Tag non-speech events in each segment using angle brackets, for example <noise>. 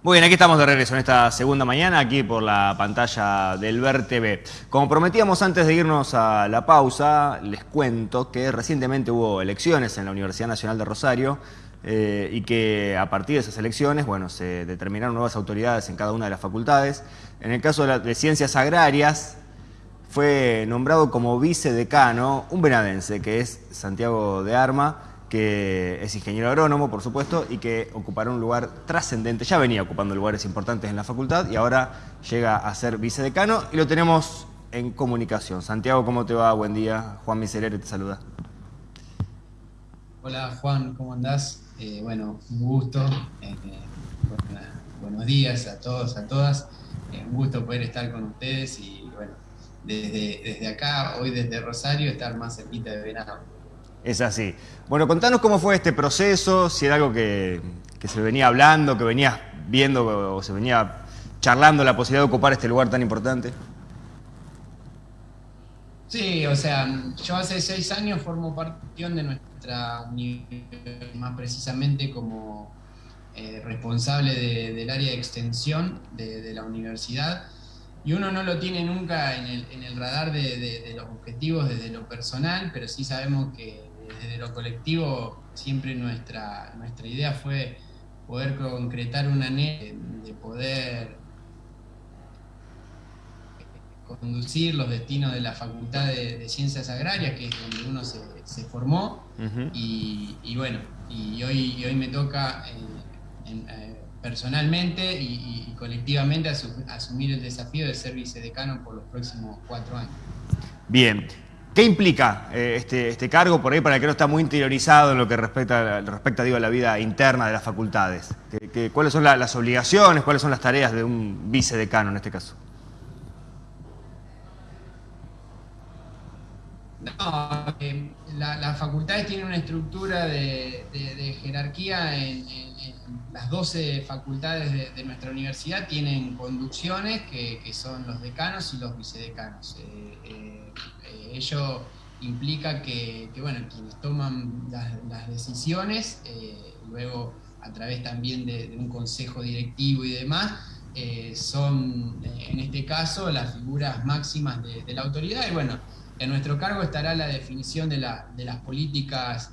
Muy bien, aquí estamos de regreso en esta segunda mañana, aquí por la pantalla del Ver TV. Como prometíamos antes de irnos a la pausa, les cuento que recientemente hubo elecciones en la Universidad Nacional de Rosario eh, y que a partir de esas elecciones, bueno, se determinaron nuevas autoridades en cada una de las facultades. En el caso de, de Ciencias Agrarias, fue nombrado como vicedecano un venadense, que es Santiago de Arma, que es ingeniero agrónomo, por supuesto, y que ocupará un lugar trascendente. Ya venía ocupando lugares importantes en la facultad y ahora llega a ser vicedecano y lo tenemos en comunicación. Santiago, ¿cómo te va? Buen día. Juan Miserere te saluda. Hola Juan, ¿cómo andás? Eh, bueno, un gusto. Eh, buenos días a todos, a todas. Eh, un gusto poder estar con ustedes y bueno, desde, desde acá, hoy desde Rosario, estar más cerquita de verano. Es así. Bueno, contanos cómo fue este proceso, si era algo que, se venía hablando, que venías viendo o se venía charlando la posibilidad de ocupar este lugar tan importante. Sí, o sea, yo hace seis años formo parte de nuestra universidad, más precisamente como eh, responsable del área de extensión de, la universidad, y uno no lo tiene nunca en el, radar de, los objetivos desde lo personal, pero sí sabemos que desde lo colectivo siempre nuestra, nuestra idea fue poder concretar una anhelo de poder conducir los destinos de la Facultad de, Ciencias Agrarias, que es donde uno se, formó, y, bueno, y hoy, hoy me toca eh, eh, personalmente y, colectivamente asumir el desafío de ser vicedecano por los próximos cuatro años. Bien, ¿Qué implica eh, este, este, cargo por ahí para que no está muy interiorizado en lo que respecta, respecta digo, a la vida interna de las facultades? cuáles son las obligaciones, cuáles son las tareas de un vicedecano en este caso? No, eh, las facultades tienen una estructura de, jerarquía en, las 12 facultades de, nuestra universidad tienen conducciones que, son los decanos y los vicedecanos. Eh, ello implica que, bueno, quienes toman las, decisiones, eh, luego a través también de, un consejo directivo y demás, eh, son eh, en este caso las figuras máximas de, la autoridad. Y bueno, en nuestro cargo estará la definición de, las políticas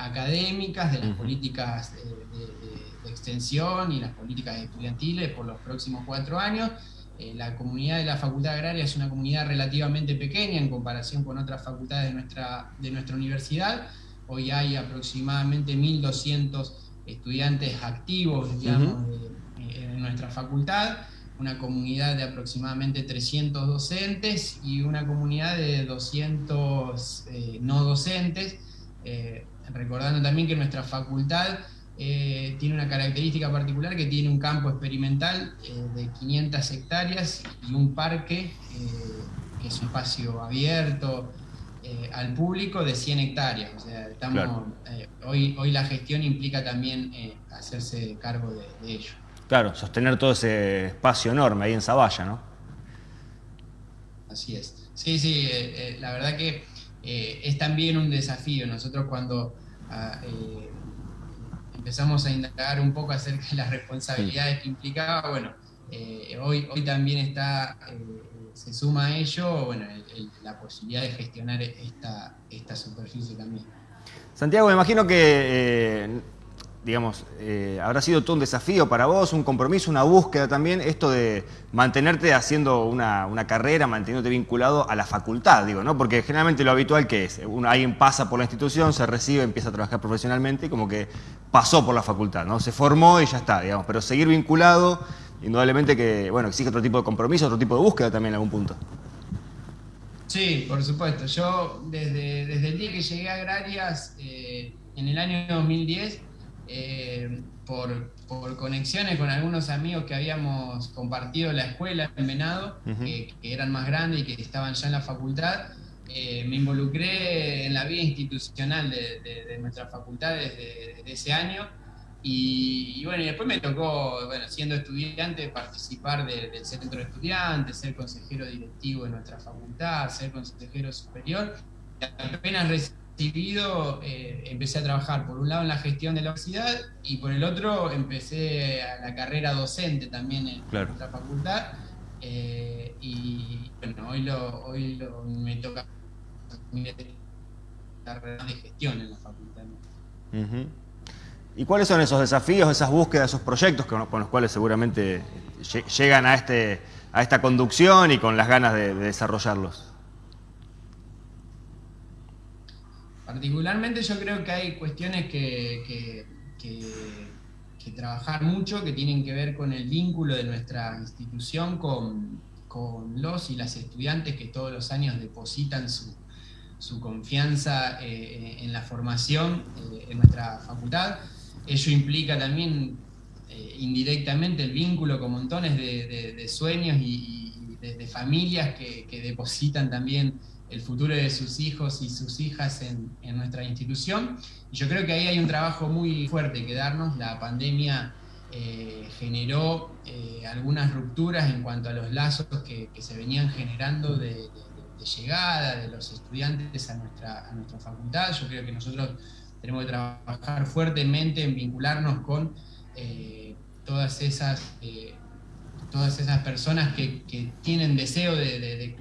académicas, de las políticas de extensión y las políticas estudiantiles por los próximos cuatro años eh, la comunidad de la Facultad Agraria es una comunidad relativamente pequeña en comparación con otras facultades de nuestra, de nuestra universidad. Hoy hay aproximadamente 1.200 estudiantes activos eh, en nuestra facultad, una comunidad de aproximadamente 300 docentes y una comunidad de 200 eh, no docentes. recordando también que nuestra facultad eh, tiene una característica particular que tiene un campo experimental eh, de 500 hectáreas y un parque, eh, que es un espacio abierto al público de 100 hectáreas. O sea, estamos, hoy, hoy la gestión implica también hacerse cargo de, ello. Claro, sostener todo ese espacio enorme ahí en Zavalla, ¿no? Así es. Sí, sí, la verdad que es también un desafío. Nosotros cuando ah, empezamos a indagar un poco acerca de las responsabilidades que implicaba, bueno, eh, hoy, hoy también está, eh, se suma a ello, bueno, la posibilidad de gestionar esta, esta superficie también. Santiago, me imagino que eh, digamos, eh, habrá sido todo un desafío para vos, un compromiso, una búsqueda también, esto de mantenerte haciendo una, carrera, manteniéndote vinculado a la facultad, digo, ¿no? Porque generalmente lo habitual que es, alguien pasa por la institución, se recibe, empieza a trabajar profesionalmente como que pasó por la facultad, ¿no? Se formó y ya está, digamos, pero seguir vinculado, indudablemente que, bueno, exige otro tipo de compromiso, otro tipo de búsqueda también en algún punto. Sí, por supuesto. Yo desde, desde el día que llegué a Agrarias, eh, en el año 2010, eh, por, conexiones con algunos amigos que habíamos compartido la escuela en Venado, que, eran más grandes y que estaban ya en la facultad, eh, me involucré en la vida institucional de, nuestra facultad desde, ese año. Y, bueno, y después me tocó, bueno, siendo estudiante, participar del centro de estudiantes, ser consejero directivo de nuestra facultad, ser consejero superior. Apenas recibido, eh, empecé a trabajar por un lado en la gestión de la universidad y por el otro empecé a la carrera docente también en nuestra facultad. Eh, y bueno, hoy, lo, hoy me toca carrera de gestión en la facultad. ¿Y cuáles son esos desafíos, esas búsquedas, esos proyectos con, los cuales seguramente llegan a, este, a esta conducción y con las ganas de desarrollarlos? Particularmente yo creo que hay cuestiones que, trabajar mucho, que tienen que ver con el vínculo de nuestra institución con, los y las estudiantes que todos los años depositan su, confianza eh, en la formación eh, en nuestra facultad. Ello implica también eh, indirectamente el vínculo con montones de, sueños y, de, familias que, que depositan también el futuro de sus hijos y sus hijas en, nuestra institución. Y yo creo que ahí hay un trabajo muy fuerte que darnos. La pandemia eh, generó eh, algunas rupturas en cuanto a los lazos que, se venían generando de, llegada de los estudiantes a nuestra, a nuestra facultad. Yo creo que nosotros tenemos que trabajar fuertemente en vincularnos con eh, todas esas todas esas personas que, tienen deseo de,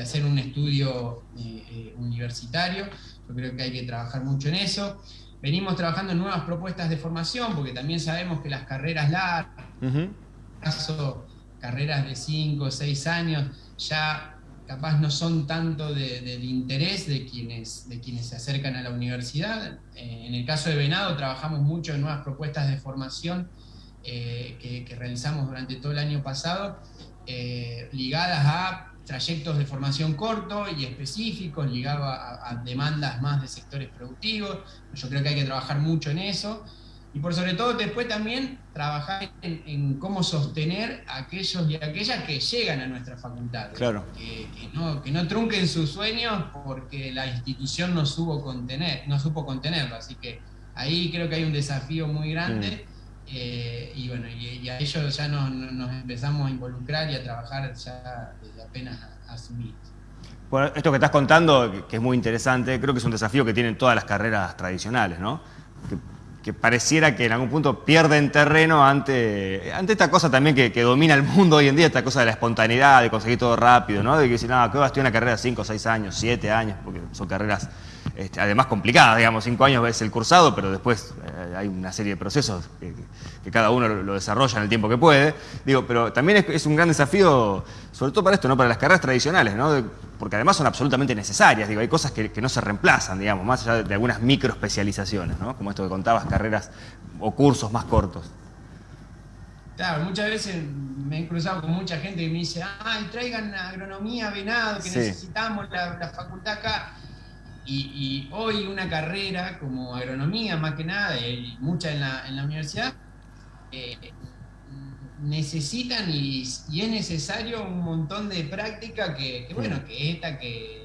hacer un estudio eh, eh, universitario. Yo creo que hay que trabajar mucho en eso. Venimos trabajando en nuevas propuestas de formación, porque también sabemos que las carreras largas, caso carreras de 5 o 6 años, ya capaz no son tanto del interés de quienes, de quienes se acercan a la universidad. Eh, en el caso de Venado trabajamos mucho en nuevas propuestas de formación eh, que, realizamos durante todo el año pasado, eh, ligadas a trayectos de formación corto y específicos, ligados a, demandas más de sectores productivos. Yo creo que hay que trabajar mucho en eso. Y por sobre todo después también trabajar en, cómo sostener a aquellos y aquellas que llegan a nuestra facultad. Claro. Que, no, que no trunquen sus sueños porque la institución no, supo contener, no supo contenerlo. Así que ahí creo que hay un desafío muy grande. Mm. Eh, y bueno, y, a ellos ya nos, empezamos a involucrar y a trabajar ya desde apenas asumir. Bueno, esto que estás contando, que es muy interesante, creo que es un desafío que tienen todas las carreras tradicionales, ¿no? Que, pareciera que en algún punto pierden terreno ante, ante esta cosa también que, domina el mundo hoy en día, esta cosa de la espontaneidad, de conseguir todo rápido, ¿no? De que si no, ¿qué va a estudiar una carrera de 5, 6 años, 7 años? Porque son carreras este, además complicada, digamos, cinco años es el cursado, pero después eh, hay una serie de procesos que, cada uno lo, desarrolla en el tiempo que puede. Digo, pero también es, un gran desafío, sobre todo para esto, ¿no? Para las carreras tradicionales, ¿no? porque además son absolutamente necesarias, digo, hay cosas que, no se reemplazan, digamos, más allá de, algunas micro especializaciones, ¿no? Como esto que contabas, carreras o cursos más cortos. Claro, muchas veces me he cruzado con mucha gente que me dice, ay, traigan agronomía, venado, que necesitamos la, la facultad acá. Y, hoy una carrera como agronomía, más que nada, y mucha en la, en la universidad, eh, necesitan y, es necesario un montón de práctica que, bueno, que esta que,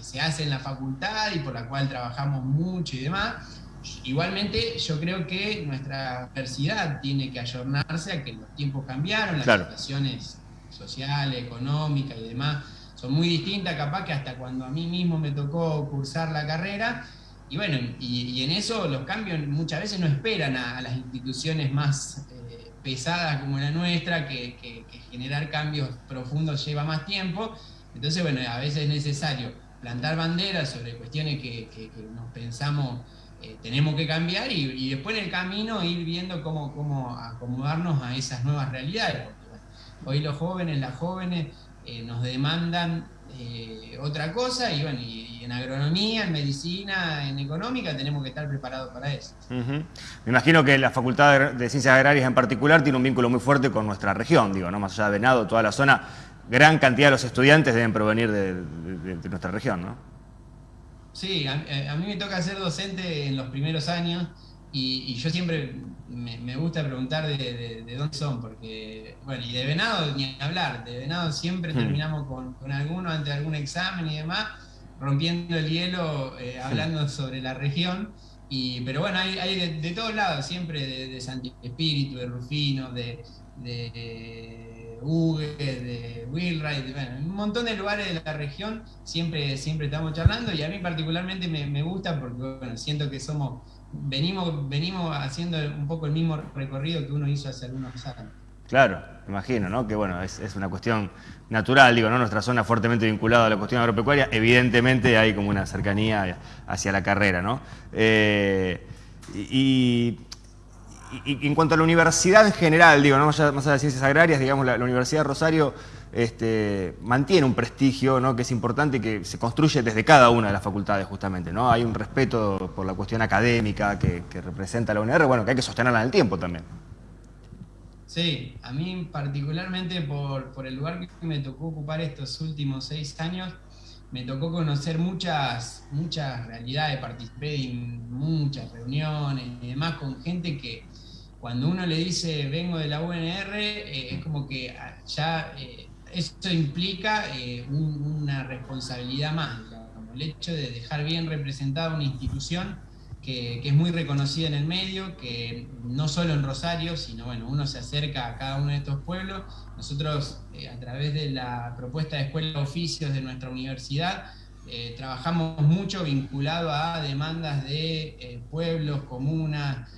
se hace en la facultad y por la cual trabajamos mucho y demás. Igualmente, yo creo que nuestra universidad tiene que ayornarse a que los tiempos cambiaron, las situaciones sociales, económicas y demás muy distintas, capaz que hasta cuando a mí mismo me tocó cursar la carrera. Y bueno, y, en eso los cambios muchas veces no esperan a, las instituciones más eh, pesadas como la nuestra, que, generar cambios profundos lleva más tiempo. Entonces, bueno, a veces es necesario plantar banderas sobre cuestiones que, nos pensamos eh, tenemos que cambiar y, después en el camino ir viendo cómo, cómo acomodarnos a esas nuevas realidades. hoy los jóvenes, las jóvenes, eh, nos demandan eh, otra cosa y bueno, y, en agronomía, en medicina, en económica tenemos que estar preparados para eso. Me imagino que la Facultad de Ciencias Agrarias en particular tiene un vínculo muy fuerte con nuestra región, digo, ¿no? Más allá de Venado, toda la zona, gran cantidad de los estudiantes deben provenir de, nuestra región, ¿no? Sí, a, mí me toca ser docente en los primeros años y, yo siempre me, gusta preguntar de, dónde son, porque, bueno, y de venado ni hablar, de venado siempre hmm. terminamos con, con, alguno ante algún examen y demás, rompiendo el hielo, eh, hablando sobre la región. Y, pero bueno, hay, de, todos lados, siempre de, de Santi Espíritu, de Rufino, de, de Uge, de Willwright, bueno, un montón de lugares de la región siempre, siempre estamos charlando y a mí particularmente me, gusta porque bueno, siento que somos, venimos, venimos haciendo un poco el mismo recorrido que uno hizo hace algunos años. Claro, imagino, ¿no? Que bueno, es, una cuestión natural, digo, ¿no? Nuestra zona fuertemente vinculada a la cuestión agropecuaria, evidentemente hay como una cercanía hacia la carrera, ¿no? Eh, y, en cuanto a la universidad en general, digo, ¿no? más allá de las ciencias agrarias, digamos, la, Universidad de Rosario este, mantiene un prestigio que es importante y que se construye desde cada una de las facultades justamente. ¿no? Hay un respeto por la cuestión académica que, representa la UNR, bueno, que hay que sostenerla en el tiempo también. Sí, a mí particularmente por, el lugar que me tocó ocupar estos últimos seis años, me tocó conocer muchas, muchas realidades, participé en muchas reuniones y demás con gente que cuando uno le dice vengo de la UNR, eh, es como que ya eh, esto implica eh, una responsabilidad más, como el hecho de dejar bien representada una institución que, es muy reconocida en el medio, que no solo en Rosario, sino bueno, uno se acerca a cada uno de estos pueblos. Nosotros, eh, a través de la propuesta de escuela de oficios de nuestra universidad, eh, trabajamos mucho vinculado a demandas de eh, pueblos, comunas,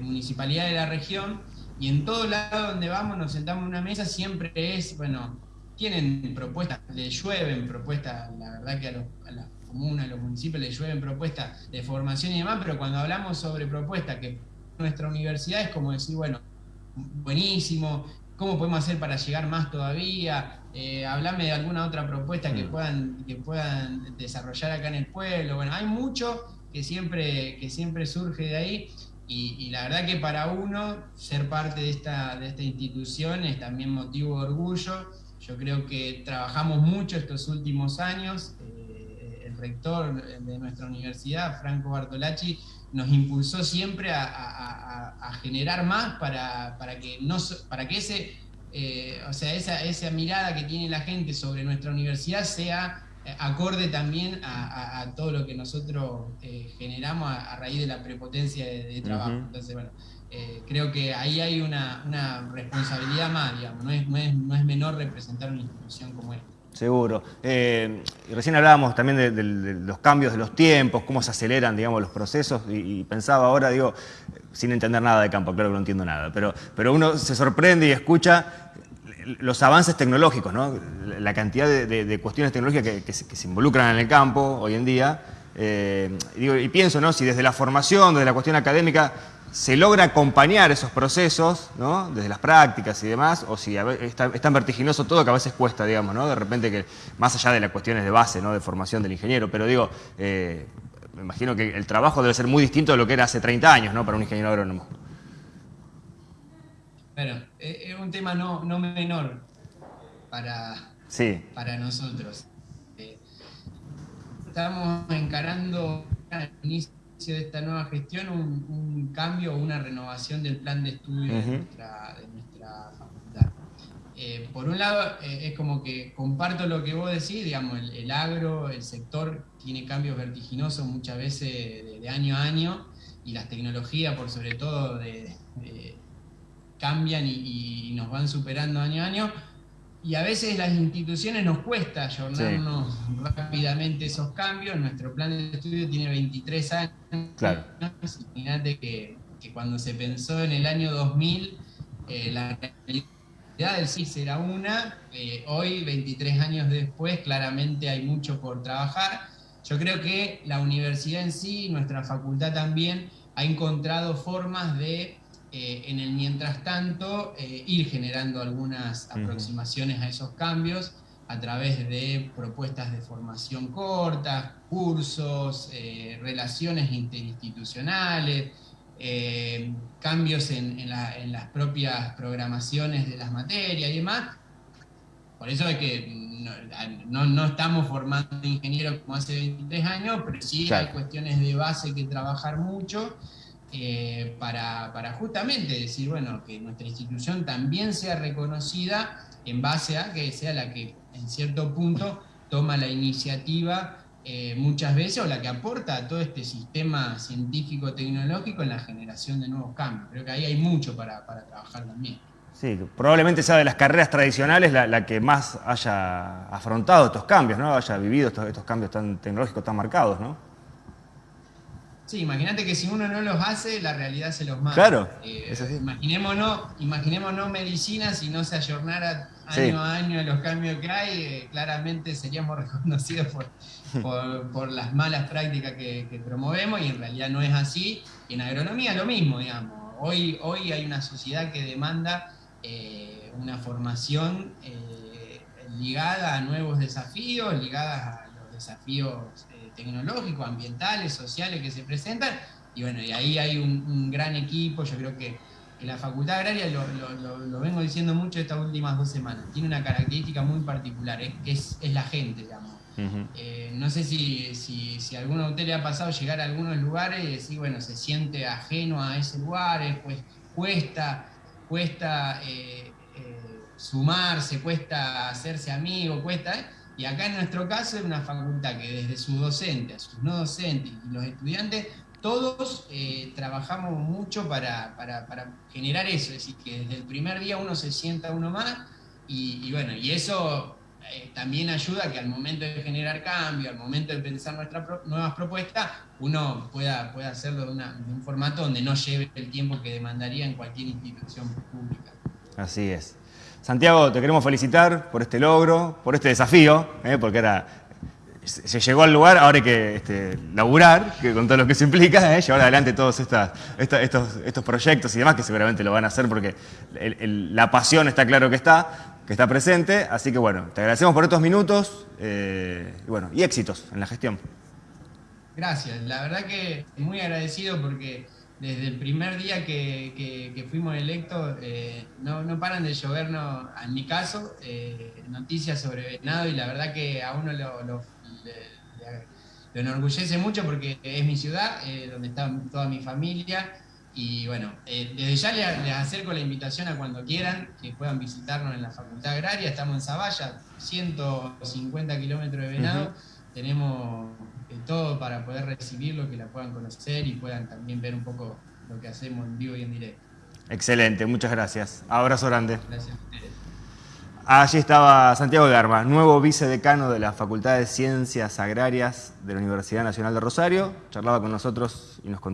municipalidades de la región, y en todo lado donde vamos, nos sentamos en una mesa, siempre es, bueno, tienen propuestas, le llueven propuestas, la verdad que a, los, a las a los municipios les llueven propuestas de formación y demás, pero cuando hablamos sobre propuestas que nuestra universidad es como decir, bueno, buenísimo, ¿cómo podemos hacer para llegar más todavía? Eh, hablame de alguna otra propuesta que mm. puedan, que puedan desarrollar acá en el pueblo. Bueno, hay mucho que siempre, que siempre surge de ahí. Y, la verdad que para uno ser parte de esta, de esta institución es también motivo de orgullo. Yo creo que trabajamos mucho estos últimos años. Eh, rector de nuestra universidad, Franco Bartolacci, nos impulsó siempre a, generar más para, que, no, para que ese, eh, o sea, esa, esa mirada que tiene la gente sobre nuestra universidad sea acorde también a, todo lo que nosotros eh, generamos a, raíz de la prepotencia de, trabajo. Entonces, bueno, creo que ahí hay una, responsabilidad más, digamos, no es, no, es, no es menor representar una institución como esta. Seguro. Eh, recién hablábamos también de, los cambios de los tiempos, cómo se aceleran, digamos, los procesos, y, pensaba ahora, digo, sin entender nada de campo, claro que no entiendo nada, pero, pero uno se sorprende y escucha los avances tecnológicos, ¿no? La cantidad de, cuestiones tecnológicas que, se, involucran en el campo hoy en día. Eh, digo, y pienso, ¿no? Si desde la formación, desde la cuestión académica, se logra acompañar esos procesos, ¿no? desde las prácticas y demás, o si es tan vertiginoso todo que a veces cuesta, digamos, ¿no? de repente que, más allá de las cuestiones de base, ¿no? de formación del ingeniero, pero digo, eh, me imagino que el trabajo debe ser muy distinto de lo que era hace 30 años, ¿no? Para un ingeniero agrónomo. Bueno, es un tema no, menor para, para nosotros. Eh, estamos encarando el inicio de esta nueva gestión un, cambio o una renovación del plan de estudio de, nuestra, facultad. Eh, por un lado, eh, es como que comparto lo que vos decís, digamos, el, agro, el sector tiene cambios vertiginosos muchas veces de, año a año y las tecnologías, por sobre todo, cambian y, nos van superando año a año y a veces las instituciones nos cuesta ayornarnos rápidamente esos cambios. Nuestro plan de estudio tiene 23 años. Claro. Imagínate que, cuando se pensó en el año 2000, eh, la realidad del CIS era una. Eh, hoy, 23 años después, claramente hay mucho por trabajar. Yo creo que la universidad en sí, nuestra facultad también, ha encontrado formas de eh, en el mientras tanto, eh, ir generando algunas aproximaciones a esos cambios a través de propuestas de formación cortas, cursos, eh, relaciones interinstitucionales, cambios en, las propias programaciones de las materias y demás. Por eso es que no, estamos formando ingenieros como hace 23 años, pero sí hay cuestiones de base que trabajar mucho eh, para, justamente decir, bueno, que nuestra institución también sea reconocida en base a que sea la que en cierto punto toma la iniciativa eh, muchas veces o la que aporta a todo este sistema científico-tecnológico en la generación de nuevos cambios. Creo que ahí hay mucho para, trabajar también. Sí, probablemente sea de las carreras tradicionales la, que más haya afrontado estos cambios, ¿no? haya vivido estos, estos cambios tan tecnológicos tan marcados, ¿no? Sí, imagínate que si uno no los hace, la realidad se los manda. Claro, eh, Imaginémonos, imaginémonos medicina si no se ayornara año a año los cambios que hay, eh, claramente seríamos <laughs> reconocidos por, por, las malas prácticas que, promovemos y en realidad no es así. Y en agronomía lo mismo, digamos. Hoy, hoy hay una sociedad que demanda eh, una formación ligada a nuevos desafíos, ligada a los desafíos tecnológicos, ambientales, sociales que se presentan. Y bueno, y ahí hay un, gran equipo, yo creo que, la Facultad Agraria, lo, vengo diciendo mucho estas últimas dos semanas, tiene una característica muy particular, es, que es, la gente, digamos. Eh, no sé si, si, si, a alguno de ustedes le ha pasado llegar a algunos lugares y decir, bueno, se siente ajeno a ese lugar, pues cuesta, cuesta eh, eh, sumarse, cuesta hacerse amigo, cuesta... Y acá en nuestro caso es una facultad que desde sus docentes, sus no docentes y los estudiantes, todos eh, trabajamos mucho para, generar eso, es decir, que desde el primer día uno se sienta uno más y, bueno, y eso eh, también ayuda que al momento de generar cambio, al momento de pensar nuestras nuevas propuestas, uno pueda, pueda hacerlo de, de un formato donde no lleve el tiempo que demandaría en cualquier institución pública. Así es. Santiago, te queremos felicitar por este logro, por este desafío, ¿eh? porque era, se llegó al lugar, ahora hay que este, laburar, que con todo lo que eso implica, ¿eh? llevar adelante todos estos, estos, proyectos y demás, que seguramente lo van a hacer porque la pasión está claro que está, que está presente. Así que bueno, te agradecemos por estos minutos eh, y, bueno, y éxitos en la gestión. Gracias, la verdad que muy agradecido porque desde el primer día que, fuimos electos, eh, no, paran de llovernos, en mi caso, eh, noticias sobre Venado y la verdad que a uno lo, enorgullece mucho porque es mi ciudad, eh, donde está toda mi familia y bueno, desde ya les, acerco la invitación a cuando quieran que puedan visitarnos en la Facultad Agraria, estamos en Zavalla, 150 kilómetros de Venado, tenemos todo para poder recibirlo, que la puedan conocer y puedan también ver un poco lo que hacemos en vivo y en directo. Excelente, muchas gracias. Abrazo grande. Gracias a ustedes. Allí estaba Santiago Garma, nuevo vicedecano de la Facultad de Ciencias Agrarias de la Universidad Nacional de Rosario. Charlaba con nosotros y nos contó